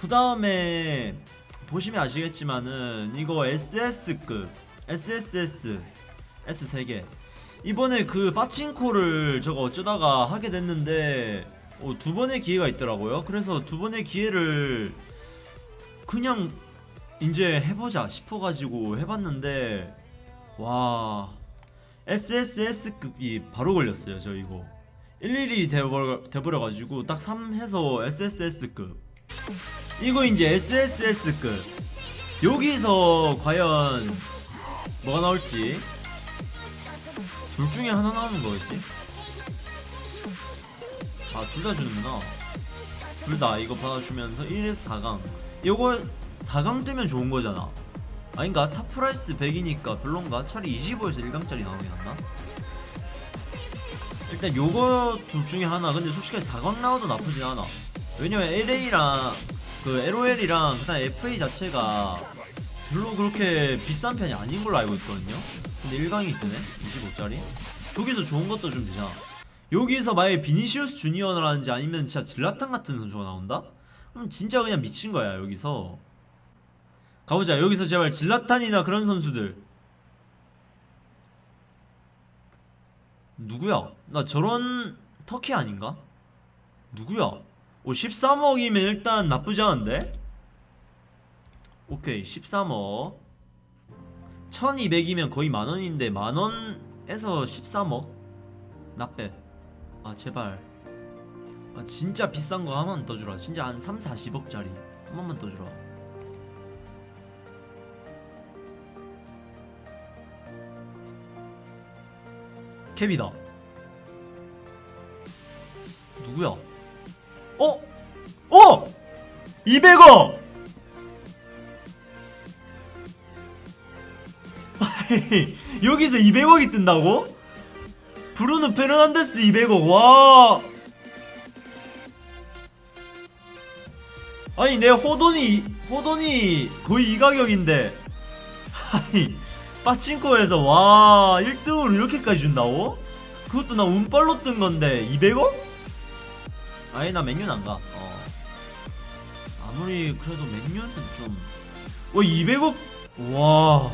그 다음에 보시면 아시겠지만은 이거 SS급 SSS S 3개. 이번에 그 빠친코를 저거 어쩌다가 하게 됐는데 어, 두 번의 기회가 있더라고요. 그래서 두 번의 기회를 그냥 이제 해보자 싶어가지고 해봤는데 와 SSS급이 바로 걸렸어요 저 이거. 일일이 돼버려, 돼버려가지고 딱 3 해서 SSS급 이거 이제 SSS급. 여기서 과연 뭐가 나올지? 둘 중에 하나 나오는 거겠지? 아 둘 다 주는구나. 둘 다 이거 받아주면서 1에서 4강. 요거 4강 뜨면 좋은 거잖아. 아닌가? top price 100이니까 별론가? 차라리 25에서 1강짜리 나오긴 한다. 일단 요거 둘 중에 하나. 근데 솔직히 4강 나와도 나쁘진 않아. 왜냐면 LA랑 그 LOL이랑 그다음 FA 자체가 별로 그렇게 비싼 편이 아닌 걸로 알고 있거든요 근데 1강이 뜨네 25짜리 저기서 좋은 것도 좀 되잖아 여기서 만약에 비니시우스 주니어라든지 아니면 진짜 질라탄 같은 선수가 나온다? 그럼 진짜 그냥 미친 거야 여기서 가보자 여기서 제발 질라탄이나 그런 선수들 누구야? 나 저런 터키 아닌가? 누구야? 오 13억이면 일단 나쁘지 않은데? 오케이 13억 1200이면 거의 만원인데 만원에서 13억? 나빼 아 제발 아 진짜 비싼 거한번더 주라 진짜 한 3, 40억짜리 한 번만 더 주라 캡이다 누구야? 어? 어! 200억! 아니, 여기서 200억이 뜬다고? 브루노 페르난데스 200억 와 아니 내 호돈이 호돈이 거의 이 가격인데 아니 빠친코에서 와 1등으로 이렇게까지 준다고? 그것도 나 운빨로 뜬 건데 200억? 아니 나 맨유는 안가. 어. 아무리 그래도 맨유는 좀. 와 200억? 와